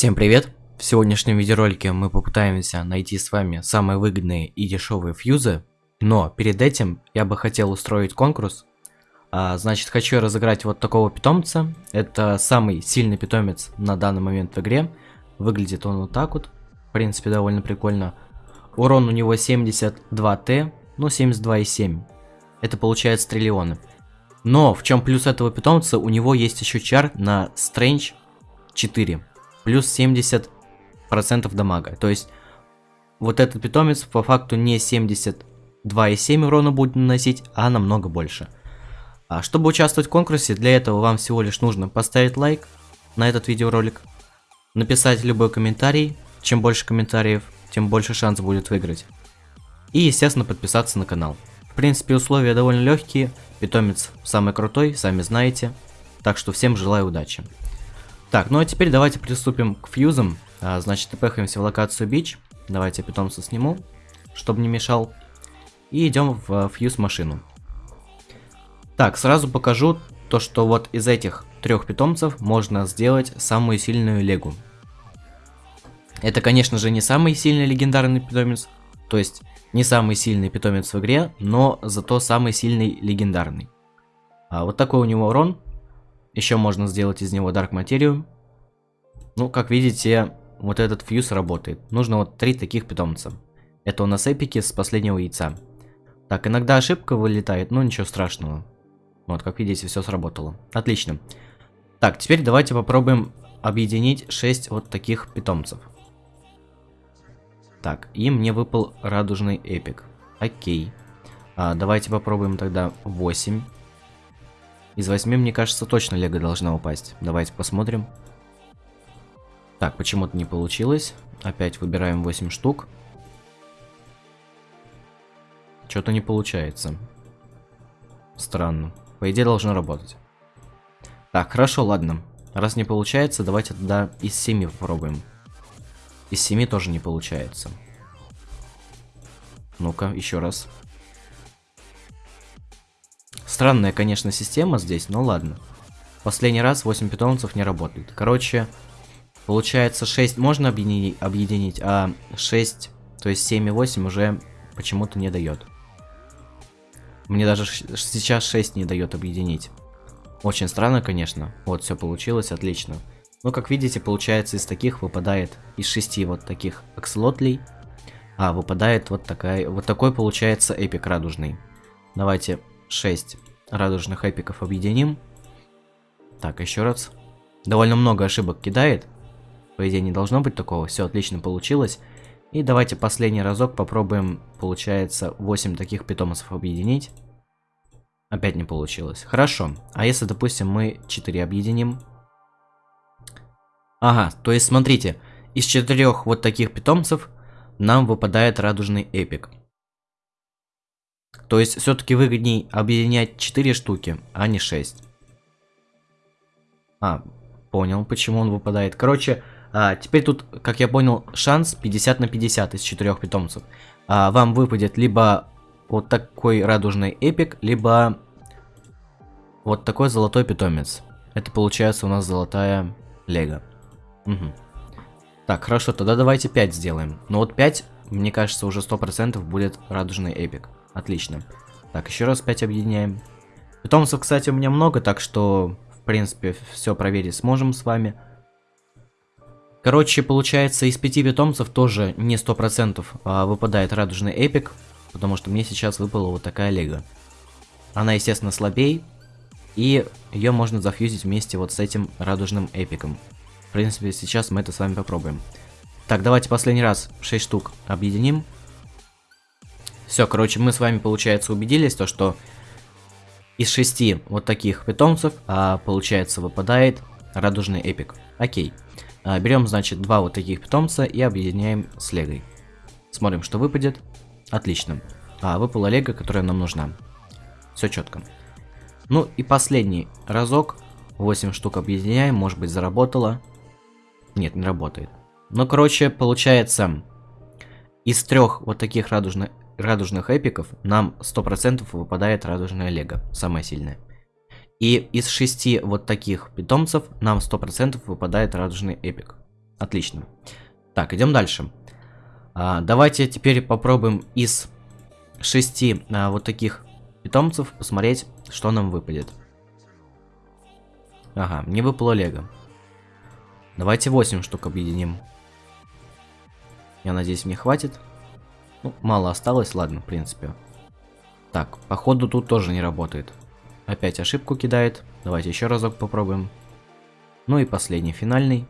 Всем привет! В сегодняшнем видеоролике мы попытаемся найти с вами самые выгодные и дешевые фьюзы, но перед этим я бы хотел устроить конкурс. А, значит, хочу разыграть вот такого питомца. Это самый сильный питомец на данный момент в игре. Выглядит он вот так вот. В принципе, довольно прикольно. Урон у него 72Т, ну 72,7. Это получается триллионы. Но в чем плюс этого питомца, у него есть еще чар на Strange 4 плюс 70% дамага. То есть, вот этот питомец по факту не 72,7 урона будет наносить, а намного больше. А чтобы участвовать в конкурсе, для этого вам всего лишь нужно поставить лайк на этот видеоролик, написать любой комментарий, чем больше комментариев, тем больше шанс будет выиграть. И, естественно, подписаться на канал. В принципе, условия довольно легкие, питомец самый крутой, сами знаете, так что всем желаю удачи. Так, ну а теперь давайте приступим к фьюзам. А, значит, пехаемся в локацию бич. Давайте питомца сниму, чтобы не мешал. И идем в а, фьюз машину. Так, сразу покажу то, что вот из этих трех питомцев можно сделать самую сильную легу. Это, конечно же, не самый сильный легендарный питомец, то есть не самый сильный питомец в игре, но зато самый сильный легендарный. А вот такой у него урон, еще можно сделать из него Dark Material. Ну, как видите, вот этот фьюз работает. Нужно вот три таких питомца. Это у нас эпики с последнего яйца. Так, иногда ошибка вылетает, но ничего страшного. Вот, как видите, все сработало. Отлично. Так, теперь давайте попробуем объединить 6 вот таких питомцев. Так, и мне выпал радужный эпик. Окей. А, давайте попробуем тогда 8. Из 8, мне кажется, точно лего должна упасть. Давайте посмотрим. Так, почему-то не получилось. Опять выбираем 8 штук. Что-то не получается. Странно. По идее должно работать. Так, хорошо, ладно. Раз не получается, давайте тогда из 7 попробуем. Из 7 тоже не получается. Ну-ка, еще раз. Странная, конечно, система здесь, но ладно. Последний раз 8 питомцев не работает. Короче, получается 6 можно объединить, а 6, то есть 7 и 8 уже почему-то не дает. Мне даже сейчас 6 не дает объединить. Очень странно, конечно. Вот, все получилось, отлично. Ну, как видите, получается, из таких выпадает, из 6 вот таких акселотлей, а, выпадает вот такая, вот такой получается эпик радужный. Давайте 6 радужных эпиков объединим. Так, еще раз. Довольно много ошибок кидает. По идее, не должно быть такого. Все отлично получилось. И давайте последний разок попробуем, получается, 8 таких питомцев объединить. Опять не получилось. Хорошо. А если, допустим, мы 4 объединим? Ага, то есть смотрите, из четырех вот таких питомцев нам выпадает радужный эпик. То есть все-таки выгодней объединять 4 штуки, а не 6. А, понял, почему он выпадает. Короче, а, теперь тут, как я понял, шанс 50 на 50 из 4 питомцев. А, вам выпадет либо вот такой радужный эпик, либо вот такой золотой питомец. Это получается у нас золотая лего. Угу. Так, хорошо, тогда давайте 5 сделаем. Но вот 5, мне кажется, уже 100% будет радужный эпик. Отлично. Так, еще раз 5 объединяем. Питомцев, кстати, у меня много, так что, в принципе, все проверить сможем с вами. Короче, получается, из 5 питомцев тоже не 100% а выпадает радужный эпик, потому что мне сейчас выпала вот такая лего. Она, естественно, слабей, и ее можно зафьюзить вместе вот с этим радужным эпиком. В принципе, сейчас мы это с вами попробуем. Так, давайте последний раз 6 штук объединим. Все, короче, мы с вами, получается, убедились, то, что из шести вот таких питомцев, а, получается, выпадает радужный эпик. Окей. А, берем, значит, два вот таких питомца и объединяем с легой. Смотрим, что выпадет. Отлично. А, выпала лего, которая нам нужна. Все четко. Ну и последний разок. 8 штук объединяем, может быть заработало. Нет, не работает. Ну, короче, получается, из трех вот таких радужных радужных эпиков нам 100% выпадает радужная лего, самая сильная. И из шести вот таких питомцев нам 100% выпадает радужный эпик. Отлично. Так, идем дальше. А, давайте теперь попробуем из шести а, вот таких питомцев посмотреть, что нам выпадет. Ага, мне выпало лего. Давайте 8 штук объединим. Я надеюсь, мне хватит. Ну, мало осталось, ладно, в принципе. Так, походу тут тоже не работает. Опять ошибку кидает. Давайте еще разок попробуем. Ну и последний, финальный.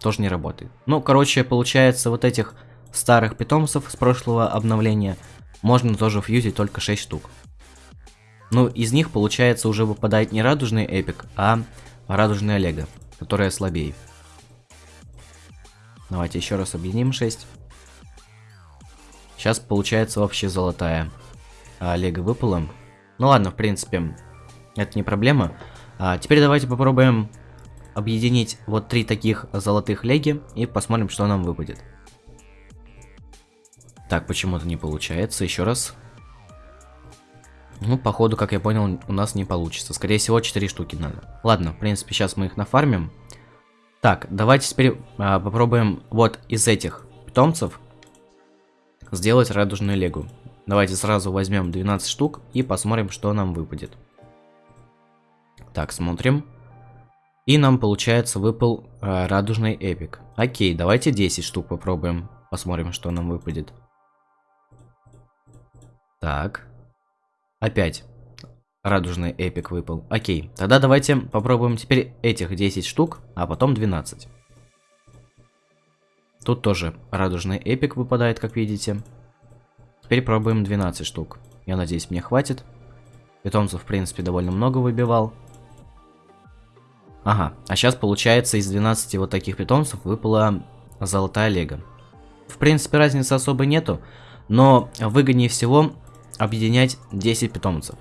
Тоже не работает. Ну, короче, получается, вот этих старых питомцев с прошлого обновления можно тоже фьюзить только 6 штук. Ну, из них, получается, уже выпадает не радужный эпик, а радужный Олега, которая слабее. Давайте еще раз объединим 6. Сейчас получается вообще золотая. А Олега выпала. Ну ладно, в принципе, это не проблема. А теперь давайте попробуем объединить вот три таких золотых леги и посмотрим, что нам выпадет. Так, почему-то не получается. Еще раз. Ну, походу, как я понял, у нас не получится. Скорее всего, 4 штуки надо. Ладно, в принципе, сейчас мы их нафармим. Так, давайте теперь а, попробуем вот из этих питомцев сделать радужную легу. Давайте сразу возьмем 12 штук и посмотрим, что нам выпадет. Так, смотрим. И нам, получается, выпал э, радужный эпик. Окей, давайте 10 штук попробуем. Посмотрим, что нам выпадет. Так. Опять радужный эпик выпал. Окей, тогда давайте попробуем теперь этих 10 штук, а потом 12. Тут тоже радужный эпик выпадает, как видите. Теперь пробуем 12 штук. Я надеюсь, мне хватит. Питомцев, в принципе, довольно много выбивал. Ага, а сейчас, получается, из 12 вот таких питомцев выпала золотая лего. В принципе, разницы особо нету, но выгоднее всего объединять 10 питомцев.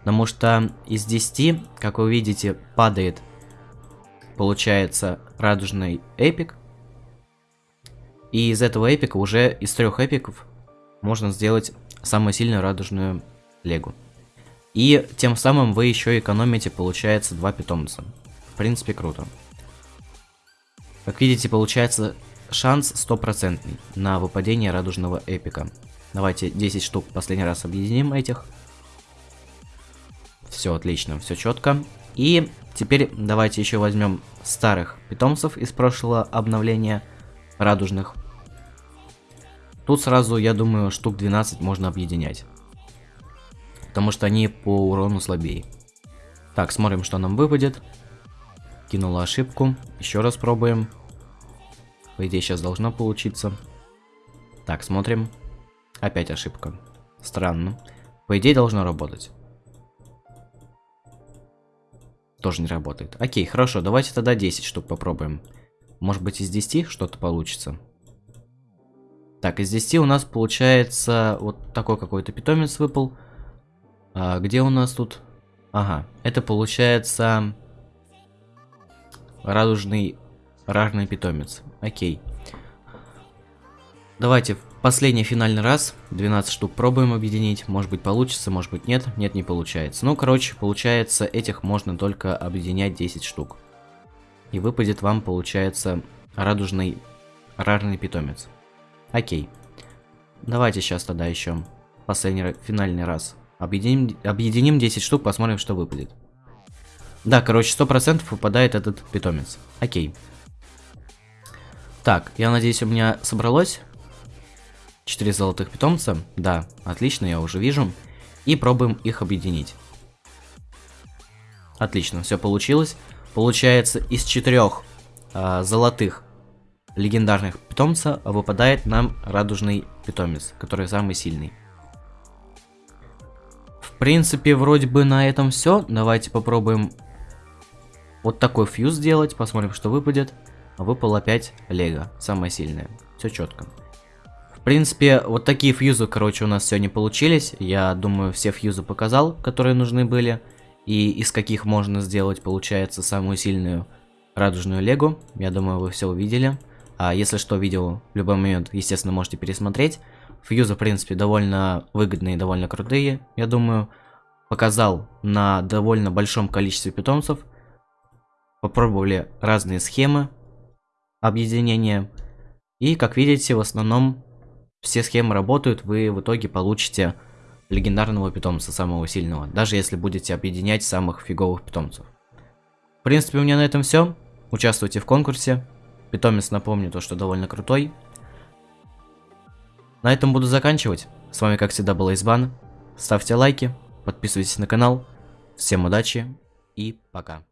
Потому что из 10, как вы видите, падает, получается, радужный эпик. И из этого эпика уже из трех эпиков можно сделать самую сильную радужную легу. И тем самым вы еще экономите, получается, два питомца. В принципе, круто. Как видите, получается шанс стопроцентный на выпадение радужного эпика. Давайте 10 штук последний раз объединим этих. Все отлично, все четко. И теперь давайте еще возьмем старых питомцев из прошлого обновления радужных. Тут сразу, я думаю, штук 12 можно объединять. Потому что они по урону слабее. Так, смотрим, что нам выпадет. Кинула ошибку. Еще раз пробуем. По идее, сейчас должно получиться. Так, смотрим. Опять ошибка. Странно. По идее, должно работать. Тоже не работает. Окей, хорошо, давайте тогда 10 штук попробуем. Может быть из 10 что-то получится. Так, из 10 у нас получается вот такой какой-то питомец выпал. А, где у нас тут? Ага, это получается радужный рарный питомец. Окей. Давайте последний финальный раз 12 штук пробуем объединить. Может быть получится, может быть нет. Нет, не получается. Ну, короче, получается, этих можно только объединять 10 штук. И выпадет вам, получается, радужный рарный питомец. Окей. Давайте сейчас тогда еще последний финальный раз объединим, объединим 10 штук, посмотрим, что выпадет. Да, короче, 100% выпадает этот питомец. Окей. Так, я надеюсь, у меня собралось 4 золотых питомца. Да, отлично, я уже вижу. И пробуем их объединить. Отлично, все получилось. Получается, из четырех э, золотых легендарных питомца выпадает нам радужный питомец, который самый сильный. В принципе, вроде бы на этом все. Давайте попробуем вот такой фьюз сделать, посмотрим, что выпадет. Выпал опять Лего, самое сильное. Все четко. В принципе, вот такие фьюзы, короче, у нас сегодня получились. Я думаю, все фьюзы показал, которые нужны были. И из каких можно сделать, получается, самую сильную радужную лего. Я думаю, вы все увидели. А если что, видео в любой момент, естественно, можете пересмотреть. Фьюзы, в принципе, довольно выгодные, довольно крутые, я думаю. Показал на довольно большом количестве питомцев. попробовали разные схемы объединения. И как видите, в основном все схемы работают, вы в итоге получите легендарного питомца, самого сильного, даже если будете объединять самых фиговых питомцев. В принципе, у меня на этом все. Участвуйте в конкурсе. Питомец, напомню, то, что довольно крутой. На этом буду заканчивать. С вами, как всегда, был Избан. Ставьте лайки, подписывайтесь на канал. Всем удачи и пока.